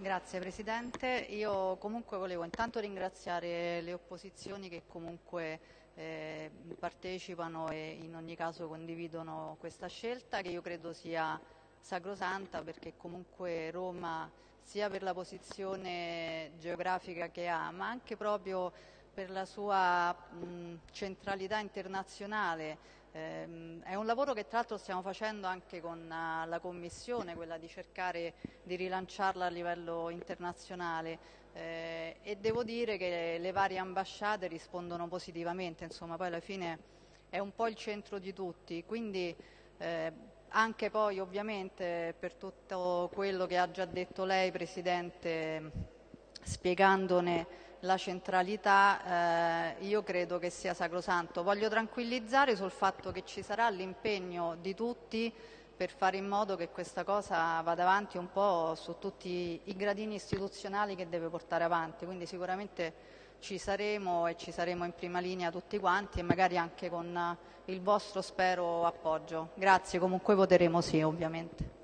Grazie Presidente, io comunque volevo intanto ringraziare le opposizioni che comunque eh, partecipano e in ogni caso condividono questa scelta che io credo sia sacrosanta perché comunque Roma sia per la posizione geografica che ha ma anche proprio per la sua mh, centralità internazionale. Eh, è un lavoro che tra l'altro stiamo facendo anche con uh, la Commissione, quella di cercare di rilanciarla a livello internazionale. Eh, e devo dire che le varie ambasciate rispondono positivamente, insomma poi alla fine è un po' il centro di tutti, quindi eh, anche poi ovviamente per tutto quello che ha già detto lei Presidente spiegandone la centralità eh, io credo che sia sacrosanto. Voglio tranquillizzare sul fatto che ci sarà l'impegno di tutti per fare in modo che questa cosa vada avanti un po' su tutti i gradini istituzionali che deve portare avanti, quindi sicuramente ci saremo e ci saremo in prima linea tutti quanti e magari anche con il vostro spero appoggio. Grazie, comunque voteremo sì ovviamente.